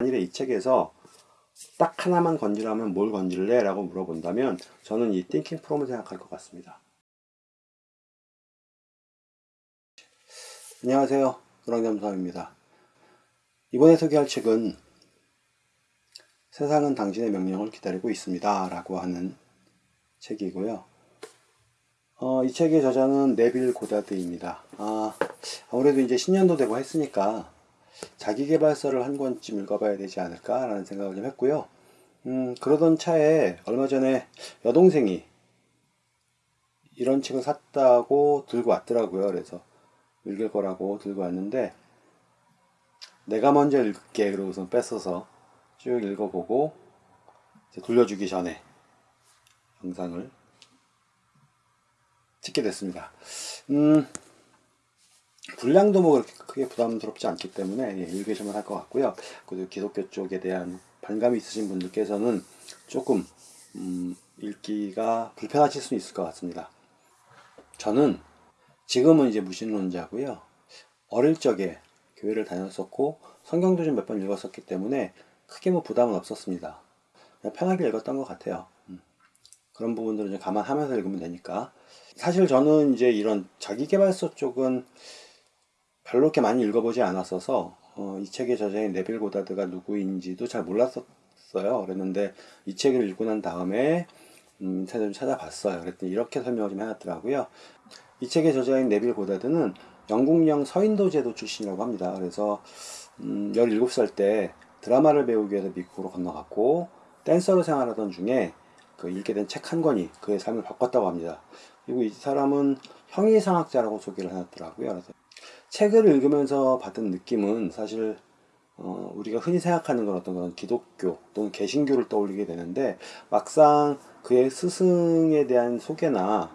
만일에 이 책에서 딱 하나만 건지라면 뭘 건질래? 라고 물어본다면 저는 이 띵킹 프롬을 생각할 것 같습니다. 안녕하세요. 노랑잠수함입니다. 이번에 소개할 책은 세상은 당신의 명령을 기다리고 있습니다. 라고 하는 책이고요. 어, 이 책의 저자는 네빌 고다드입니다. 아, 아무래도 이제 신년도 되고 했으니까 자기개발서를 한 권쯤 읽어봐야 되지 않을까 라는 생각을 좀 했고요. 음, 그러던 차에 얼마 전에 여동생이 이런 책을 샀다고 들고 왔더라고요. 그래서 읽을 거라고 들고 왔는데 내가 먼저 읽을게 그러고선 뺏어서 쭉 읽어보고 돌려주기 전에 영상을 찍게 됐습니다. 음, 분량도 뭐 그렇게 크게 부담스럽지 않기 때문에 예, 읽으시면 할 것 같고요. 그리고 기독교 쪽에 대한 반감이 있으신 분들께서는 조금 음, 읽기가 불편하실 수 있을 것 같습니다. 저는 지금은 이제 무신론자고요. 어릴 적에 교회를 다녔었고 성경도 좀 몇 번 읽었었기 때문에 크게 뭐 부담은 없었습니다. 편하게 읽었던 것 같아요. 음. 그런 부분들은 좀 감안하면서 읽으면 되니까. 사실 저는 이제 이런 자기개발서 쪽은 별로 그렇게 많이 읽어보지 않았어서 어, 이 책의 저자인 네빌 고다드가 누구인지도 잘 몰랐었어요. 그랬는데 이 책을 읽고 난 다음에 음, 좀 찾아봤어요. 그랬더니 이렇게 설명을 좀 해놨더라고요. 이 책의 저자인 네빌 고다드는 영국령 서인도 제도 출신이라고 합니다. 그래서 음, 17살 때 드라마를 배우기 위해서 미국으로 건너갔고 댄서로 생활하던 중에 그 읽게 된 책 한 권이 그의 삶을 바꿨다고 합니다. 그리고 이 사람은 형이상학자라고 소개를 해놨더라고요. 그래서 책을 읽으면서 받은 느낌은 사실 어, 우리가 흔히 생각하는 건 어떤 그런 기독교 또는 개신교를 떠올리게 되는데 막상 그의 스승에 대한 소개나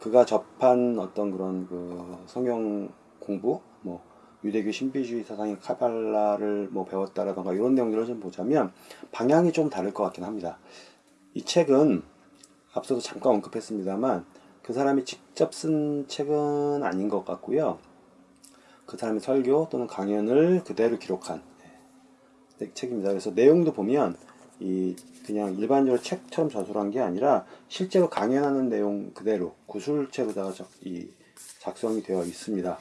그가 접한 어떤 그런 그 성경 공부 뭐 유대교 신비주의 사상의 카발라를 뭐 배웠다라던가 이런 내용들을 좀 보자면 방향이 좀 다를 것 같긴 합니다. 이 책은 앞서도 잠깐 언급했습니다만 그 사람이 직접 쓴 책은 아닌 것 같고요. 그 사람의 설교 또는 강연을 그대로 기록한 네, 책입니다. 그래서 내용도 보면 이 그냥 일반적으로 책처럼 저술한 게 아니라 실제로 강연하는 내용 그대로 구술체로다가 이 작성이 되어 있습니다.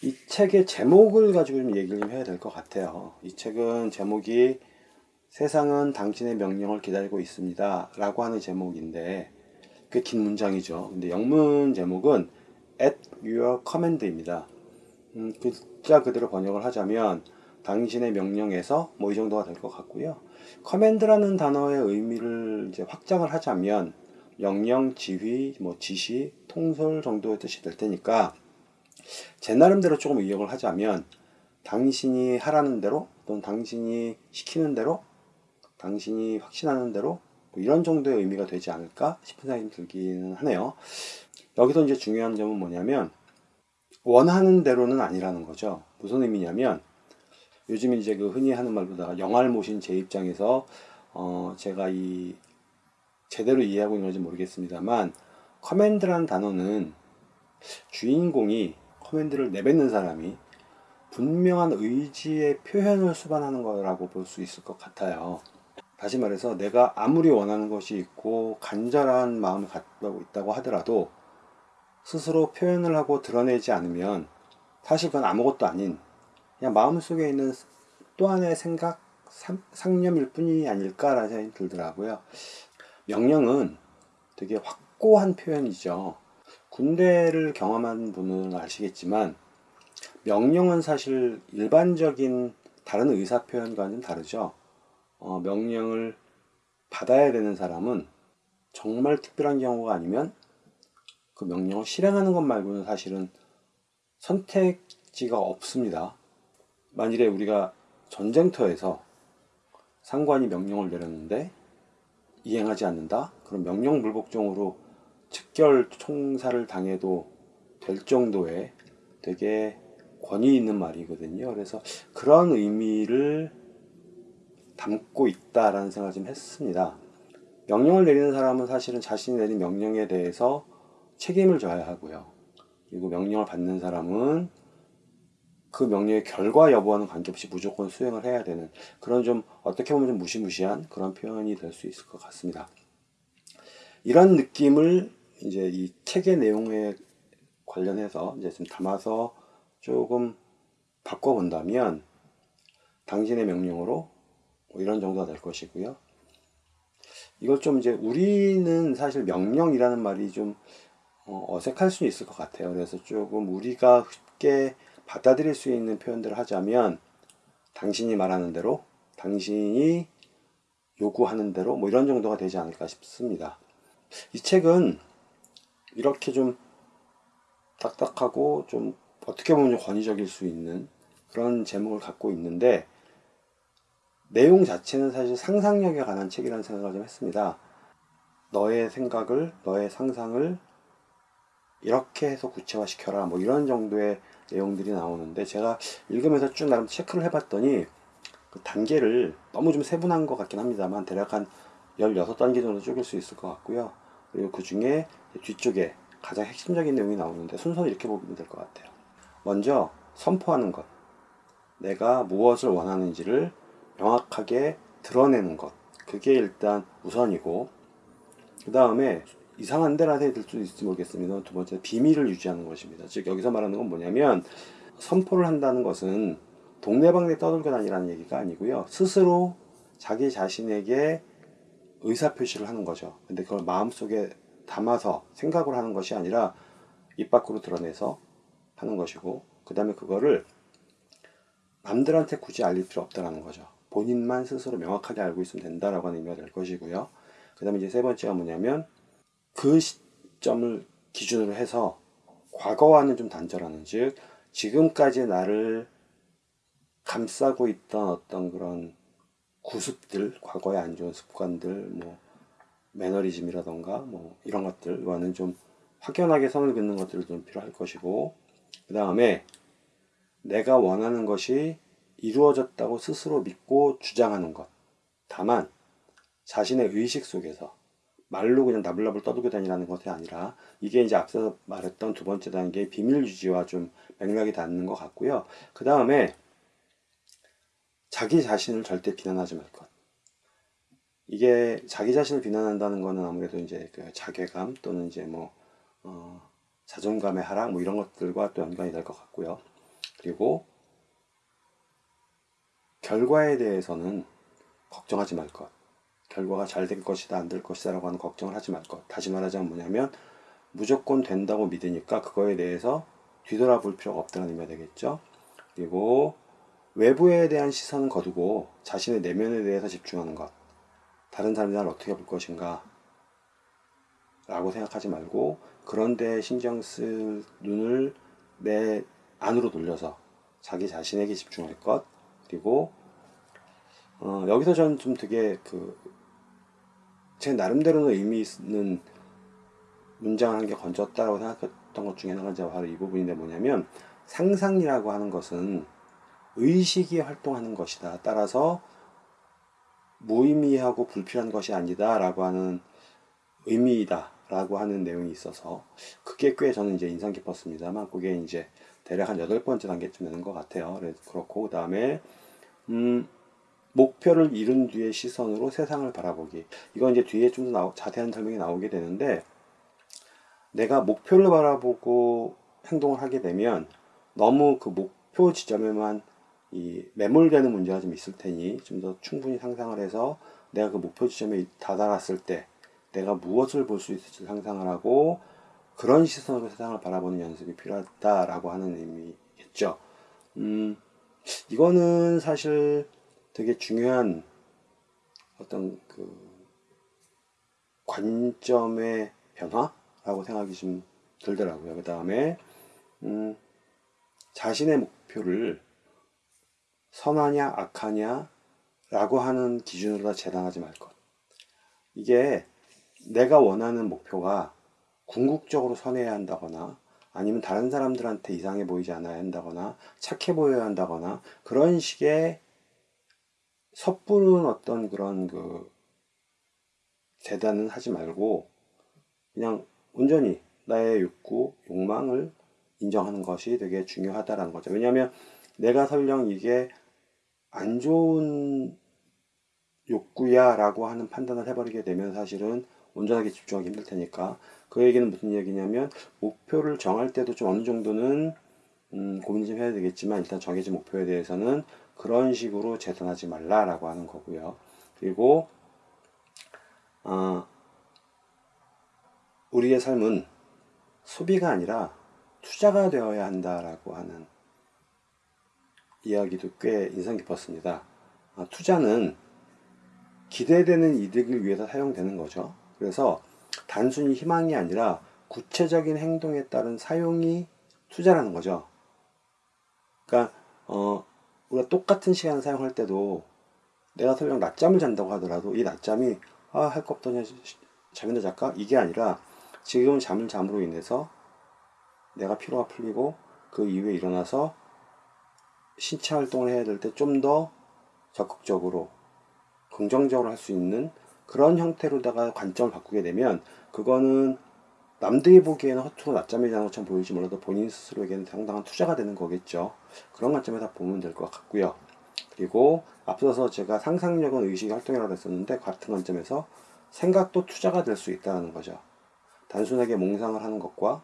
이 책의 제목을 가지고 좀 얘기를 좀 해야 될 것 같아요. 이 책은 제목이 세상은 당신의 명령을 기다리고 있습니다. 라고 하는 제목인데 꽤 긴 문장이죠. 근데 영문 제목은 at your command입니다. 음, 글자 그대로 번역을 하자면 당신의 명령에서 뭐 이 정도가 될 것 같고요. 커맨드라는 단어의 의미를 이제 확장을 하자면 명령, 지휘, 뭐 지시, 통솔 정도의 뜻이 될 테니까 제 나름대로 조금 의역을 하자면 당신이 하라는 대로 또는 당신이 시키는 대로 당신이 확신하는 대로 뭐 이런 정도의 의미가 되지 않을까 싶은 생각이 들기는 하네요. 여기서 이제 중요한 점은 뭐냐면 원하는 대로는 아니라는 거죠. 무슨 의미냐면 요즘 이제 그 흔히 하는 말보다가 영화를 모신 제 입장에서 어 제가 이 제대로 이해하고 있는지 모르겠습니다만 커맨드라는 단어는 주인공이 커맨드를 내뱉는 사람이 분명한 의지의 표현을 수반하는 거라고 볼 수 있을 것 같아요. 다시 말해서 내가 아무리 원하는 것이 있고 간절한 마음을 갖고 있다고 하더라도 스스로 표현을 하고 드러내지 않으면 사실 그건 아무것도 아닌 그냥 마음속에 있는 또 하나의 생각, 상념일 뿐이 아닐까라는 생각이 들더라고요. 명령은 되게 확고한 표현이죠. 군대를 경험한 분은 아시겠지만 명령은 사실 일반적인 다른 의사 표현과는 다르죠. 어, 명령을 받아야 되는 사람은 정말 특별한 경우가 아니면 그 명령을 실행하는 것 말고는 사실은 선택지가 없습니다. 만일에 우리가 전쟁터에서 상관이 명령을 내렸는데 이행하지 않는다? 그럼 명령 불복종으로 즉결 총살을 당해도 될 정도의 되게 권위 있는 말이거든요. 그래서 그런 의미를 담고 있다라는 생각을 좀 했습니다. 명령을 내리는 사람은 사실은 자신이 내린 명령에 대해서 책임을 져야 하고요. 그리고 명령을 받는 사람은 그 명령의 결과 여부와는 관계없이 무조건 수행을 해야 되는 그런 좀 어떻게 보면 좀 무시무시한 그런 표현이 될 수 있을 것 같습니다. 이런 느낌을 이제 이 책의 내용에 관련해서 이제 좀 담아서 조금 바꿔본다면 당신의 명령으로 뭐 이런 정도가 될 것이고요. 이걸 좀 이제 우리는 사실 명령이라는 말이 좀 어, 어색할 수 있을 것 같아요. 그래서 조금 우리가 쉽게 받아들일 수 있는 표현들을 하자면 당신이 말하는 대로, 당신이 요구하는 대로 뭐 이런 정도가 되지 않을까 싶습니다. 이 책은 이렇게 좀 딱딱하고 좀 어떻게 보면 권위적일 수 있는 그런 제목을 갖고 있는데 내용 자체는 사실 상상력에 관한 책이라는 생각을 좀 했습니다. 너의 생각을, 너의 상상을 이렇게 해서 구체화시켜라. 뭐 이런 정도의 내용들이 나오는데 제가 읽으면서 쭉 나름 체크를 해봤더니 그 단계를 너무 좀 세분한 것 같긴 합니다만 대략 한 16단계 정도 쪼갤 수 있을 것 같고요. 그리고 그 중에 뒤쪽에 가장 핵심적인 내용이 나오는데 순서는 이렇게 보면 될 것 같아요. 먼저 선포하는 것. 내가 무엇을 원하는지를 명확하게 드러내는 것. 그게 일단 우선이고, 그 다음에 이상한 데라 해야 될 수도 있을지 모르겠습니다. 두 번째, 비밀을 유지하는 것입니다. 즉, 여기서 말하는 건 뭐냐면, 선포를 한다는 것은 동네방네 떠들고 다니라는 얘기가 아니고요. 스스로 자기 자신에게 의사표시를 하는 거죠. 근데 그걸 마음속에 담아서 생각을 하는 것이 아니라 입 밖으로 드러내서 하는 것이고, 그 다음에 그거를 남들한테 굳이 알릴 필요 없다라는 거죠. 본인만 스스로 명확하게 알고 있으면 된다라고 하는 의미가 될 것이고요. 그 다음에 이제 세 번째가 뭐냐면 그 시점을 기준으로 해서 과거와는 좀 단절하는 즉 지금까지 나를 감싸고 있던 어떤 그런 구습들, 과거의 안 좋은 습관들, 뭐 매너리즘이라던가 뭐 이런 것들과는 좀 확연하게 선을 긋는 것들도 좀 필요할 것이고 그 다음에 내가 원하는 것이 이루어졌다고 스스로 믿고 주장하는 것. 다만 자신의 의식 속에서 말로 그냥 나불나불 떠들고 다니라는 것이 아니라 이게 이제 앞서 말했던 두 번째 단계의 비밀 유지와 좀 맥락이 닿는 것 같고요. 그 다음에 자기 자신을 절대 비난하지 말 것. 이게 자기 자신을 비난한다는 거는 아무래도 이제 그 자괴감 또는 이제 뭐 어, 자존감의 하락 뭐 이런 것들과 또 연관이 될 것 같고요. 그리고 결과에 대해서는 걱정하지 말 것. 결과가 잘 될 것이다, 안 될 것이다 라고 하는 걱정을 하지 말 것. 다시 말하자면 뭐냐면 무조건 된다고 믿으니까 그거에 대해서 뒤돌아볼 필요가 없다는 의미가 되겠죠. 그리고 외부에 대한 시선은 거두고 자신의 내면에 대해서 집중하는 것. 다른 사람이 나를 어떻게 볼 것인가 라고 생각하지 말고 그런데 신경 쓸 눈을 내 안으로 돌려서 자기 자신에게 집중할 것 그리고 어, 여기서 저는 좀 되게 그 제 나름대로는 의미 있는 문장을 한게 건졌다라고 생각했던 것 중에 하나가 바로 이 부분인데 뭐냐면 상상이라고 하는 것은 의식이 활동하는 것이다. 따라서 무의미하고 불필요한 것이 아니다 라고 하는 의미이다 라고 하는 내용이 있어서 그게 꽤 저는 이제 인상 깊었습니다만 그게 이제 대략 한 여덟 번째 단계쯤 되는 것 같아요. 그렇고 그 다음에 음, 목표를 이룬 뒤의 시선으로 세상을 바라보기. 이건 이제 뒤에 좀 더 자세한 설명이 나오게 되는데 내가 목표를 바라보고 행동을 하게 되면 너무 그 목표 지점에만 이 매몰되는 문제가 좀 있을 테니 좀 더 충분히 상상을 해서 내가 그 목표 지점에 다다랐을 때 내가 무엇을 볼 수 있을지 상상을 하고 그런 시선으로 세상을 바라보는 연습이 필요하다라고 하는 의미겠죠. 음, 이거는 사실 되게 중요한 어떤 그 관점의 변화라고 생각이 좀 들더라고요. 그 다음에 음, 자신의 목표를 선하냐 악하냐 라고 하는 기준으로 다 재단하지 말 것. 이게 내가 원하는 목표가 궁극적으로 선해야 한다거나 아니면 다른 사람들한테 이상해 보이지 않아야 한다거나 착해 보여야 한다거나 그런 식의 섣부른 어떤 그런 그 재단은 하지 말고 그냥 온전히 나의 욕구, 욕망을 인정하는 것이 되게 중요하다라는 거죠. 왜냐하면 내가 설령 이게 안 좋은 욕구야 라고 하는 판단을 해버리게 되면 사실은 온전하게 집중하기 힘들 테니까 그 얘기는 무슨 얘기냐면 목표를 정할 때도 좀 어느 정도는 음, 고민 좀 해야 되겠지만 일단 정해진 목표에 대해서는 그런 식으로 재단하지 말라라고 하는 거고요. 그리고 어, 우리의 삶은 소비가 아니라 투자가 되어야 한다라고 하는 이야기도 꽤 인상 깊었습니다. 아, 투자는 기대되는 이득을 위해서 사용되는 거죠. 그래서 단순히 희망이 아니라 구체적인 행동에 따른 사용이 투자라는 거죠. 그러니까 어, 우리가 똑같은 시간을 사용할 때도 내가 설령 낮잠을 잔다고 하더라도 이 낮잠이 아, 할 거 없더냐 잠이나 잘까? 이게 아니라 지금 잠을 잠으로 인해서 내가 피로가 풀리고 그 이후에 일어나서 신체 활동을 해야 될 때 좀 더 적극적으로 긍정적으로 할 수 있는 그런 형태로다가 관점을 바꾸게 되면 그거는 남들이 보기에는 허투루 낮잠이 자는 것처럼 보일지 몰라도 본인 스스로에게는 상당한 투자가 되는 거겠죠. 그런 관점에서 보면 될 것 같고요. 그리고 앞서서 제가 상상력은 의식의 활동이라고 했었는데 같은 관점에서 생각도 투자가 될 수 있다는 거죠. 단순하게 몽상을 하는 것과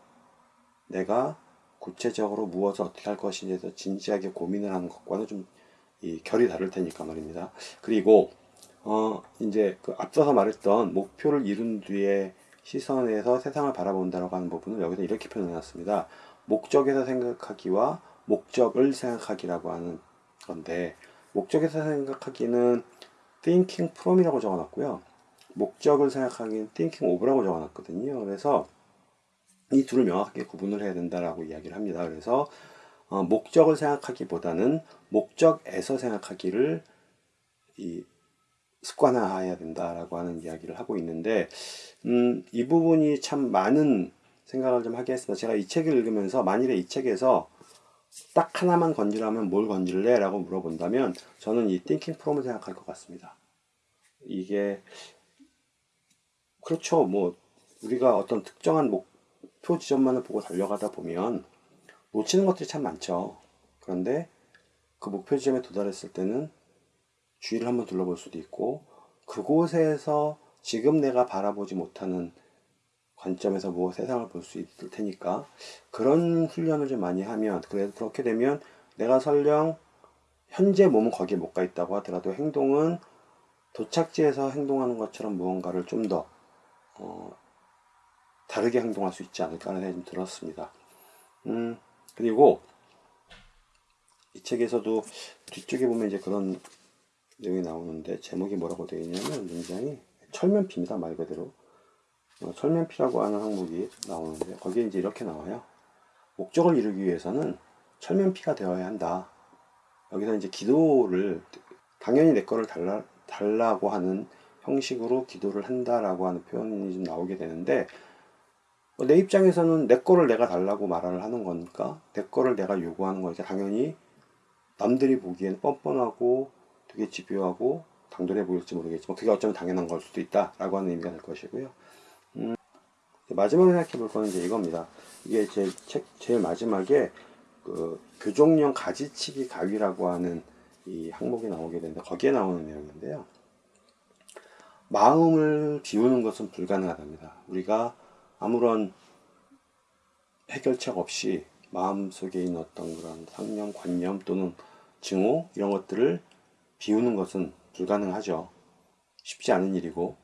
내가 구체적으로 무엇을 어떻게 할 것인지에 대해서 진지하게 고민을 하는 것과는 좀 이 결이 다를 테니까 말입니다. 그리고 어 이제 그 앞서서 말했던 목표를 이룬 뒤에 시선에서 세상을 바라본다라고 하는 부분을 여기서 이렇게 표현해 놨습니다. 목적에서 생각하기와 목적을 생각하기라고 하는 건데 목적에서 생각하기는 thinking from이라고 적어놨고요. 목적을 생각하기는 thinking of라고 적어놨거든요. 그래서 이 둘을 명확하게 구분을 해야 된다라고 이야기를 합니다. 그래서 어, 목적을 생각하기보다는 목적에서 생각하기를 이 습관화해야 된다라고 하는 이야기를 하고 있는데 음, 이 부분이 참 많은 생각을 좀 하게 했습니다. 제가 이 책을 읽으면서 만일에 이 책에서 딱 하나만 건지라면 뭘 건질래? 라고 물어본다면 저는 이 thinking from을 생각할 것 같습니다. 이게 그렇죠. 뭐 우리가 어떤 특정한 목표 지점만을 보고 달려가다 보면 놓치는 것들이 참 많죠. 그런데 그 목표 지점에 도달했을 때는 주위를 한번 둘러볼 수도 있고 그곳에서 지금 내가 바라보지 못하는 관점에서 뭐 세상을 볼 수 있을 테니까 그런 훈련을 좀 많이 하면 그래 그렇게 되면 내가 설령 현재 몸은 거기에 못 가 있다고 하더라도 행동은 도착지에서 행동하는 것처럼 무언가를 좀더 어, 다르게 행동할 수 있지 않을까 하는 생각이 좀 들었습니다. 음, 그리고 이 책에서도 뒤쪽에 보면 이제 그런 내용이 나오는데 제목이 뭐라고 되어 있냐면 문장이 철면피입니다 말 그대로. 어, 철면피라고 하는 항목이 나오는데 거기에 이제 이렇게 나와요. 목적을 이루기 위해서는 철면피가 되어야 한다. 여기서 이제 기도를 당연히 내 거를 달라, 달라고 하는 형식으로 기도를 한다라고 하는 표현이 좀 나오게 되는데 어, 내 입장에서는 내 거를 내가 달라고 말을 하는 거니까 내 거를 내가 요구하는 거니까 당연히 남들이 보기엔 뻔뻔하고 되게 집요하고 당돌해 보일지 모르겠지만 그게 어쩌면 당연한 걸 수도 있다 라고 하는 의미가 될 것이고요. 음, 마지막으로 생각해 볼 거는 이제 이겁니다. 이게 제 책 제일 마지막에 그 교종용 가지치기 가위라고 하는 이 항목이 나오게 되는데 거기에 나오는 내용인데요. 마음을 비우는 것은 불가능하답니다. 우리가 아무런 해결책 없이 마음 속에 있는 어떤 그런 상념, 관념 또는 증오 이런 것들을 비우는 것은 불가능하죠. 쉽지 않은 일이고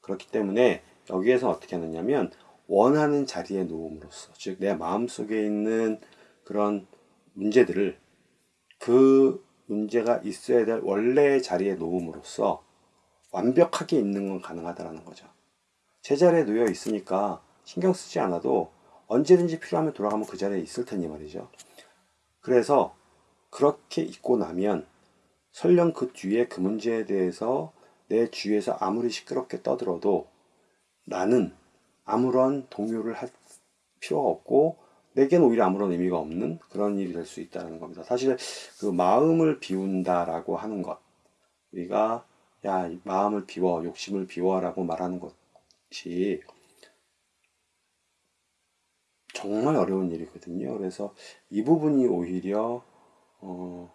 그렇기 때문에 여기에서 어떻게 하느냐면 원하는 자리에 놓음으로써 즉 내 마음속에 있는 그런 문제들을 그 문제가 있어야 될 원래의 자리에 놓음으로써 완벽하게 있는 건 가능하다라는 거죠. 제자리에 놓여 있으니까 신경 쓰지 않아도 언제든지 필요하면 돌아가면 그 자리에 있을 테니 말이죠. 그래서 그렇게 있고 나면 설령 그 뒤에 그 문제에 대해서 내 주위에서 아무리 시끄럽게 떠들어도 나는 아무런 동요를 할 필요가 없고 내게는 오히려 아무런 의미가 없는 그런 일이 될 수 있다는 겁니다. 사실 그 마음을 비운다라고 하는 것 우리가 야 마음을 비워 욕심을 비워라고 말하는 것이 정말 어려운 일이거든요. 그래서 이 부분이 오히려 어,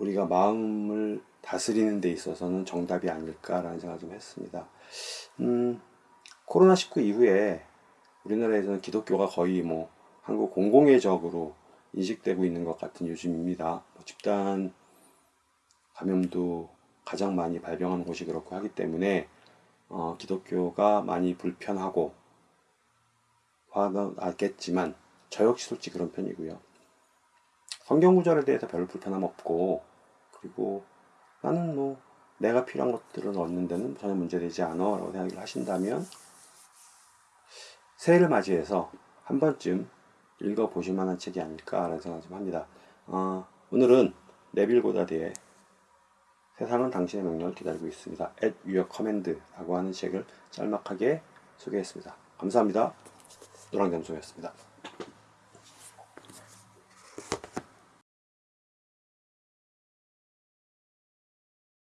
우리가 마음을 다스리는 데 있어서는 정답이 아닐까라는 생각을 좀 했습니다. 음, 코로나19 이후에 우리나라에서는 기독교가 거의 뭐 한국 공공의 적으로 인식되고 있는 것 같은 요즘입니다. 뭐 집단 감염도 가장 많이 발병하는 곳이 그렇고 하기 때문에 어, 기독교가 많이 불편하고 화는 나겠지만 저 역시 솔직히 그런 편이고요. 성경 구절에 대해서 별로 불편함 없고 그리고 나는 뭐 내가 필요한 것들을 얻는 데는 전혀 문제되지 않아 라고 생각을 하신다면 새해를 맞이해서 한 번쯤 읽어보실 만한 책이 아닐까라는 생각을 좀 합니다. 어, 오늘은 네빌 고다드의 세상은 당신의 명령을 기다리고 있습니다. At Your Command라고 하는 책을 짤막하게 소개했습니다. 감사합니다. 노랑잠송이었습니다.